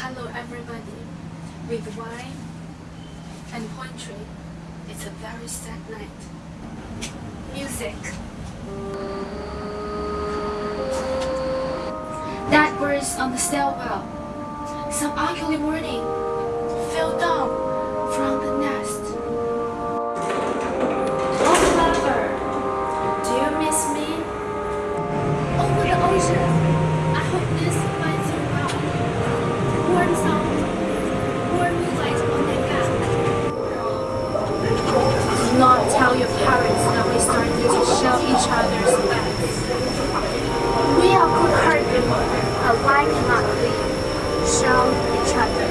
Hello everybody. With wine and poetry, it's a very sad night. Music. That birds on the stairwell. Some ugly wording fell down from the nest. Oh lover, do you miss me? Over the ocean, We are good-hearted people, but why cannot we show each other